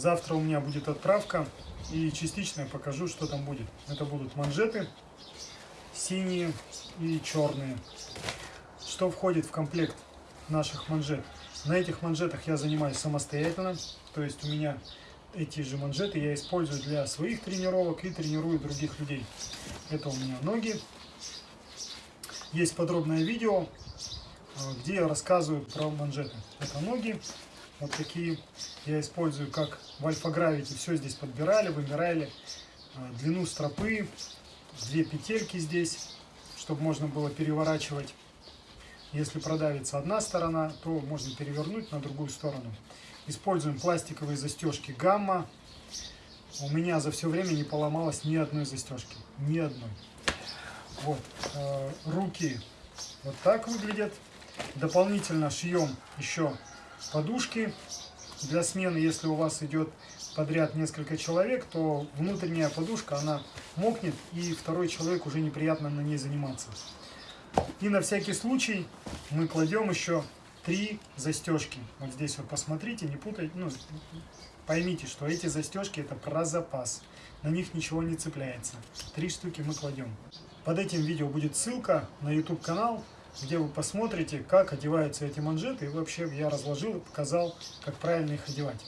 Завтра у меня будет отправка и частично я покажу, что там будет. Это будут манжеты синие и черные. Что входит в комплект наших манжет? На этих манжетах я занимаюсь самостоятельно, то есть у меня эти же манжеты я использую для своих тренировок и тренирую других людей. Это у меня ноги. Есть подробное видео, э, где я рассказываю про манжеты. Это ноги, вот такие. Я использую как в альфа-гравите. Все здесь подбирали, вымирали. Э, длину стропы, две петельки здесь, чтобы можно было переворачивать. Если продавится одна сторона, то можно перевернуть на другую сторону. Используем пластиковые застежки гамма. У меня за все время не поломалось ни одной застежки. Ни одной. Вот. Э, руки вот так выглядят. Дополнительно шьем еще подушки для смены. Если у вас идет подряд несколько человек, то внутренняя подушка, она мокнет, и второй человек уже неприятно на ней заниматься. И на всякий случай мы кладем еще три застежки. Вот здесь вот посмотрите, не путайте, ну, поймите, что эти застежки это про запас. На них ничего не цепляется. Три штуки мы кладем. Под этим видео будет ссылка на YouTube канал, где вы посмотрите, как одеваются эти манжеты. И вообще я разложил и показал, как правильно их одевать.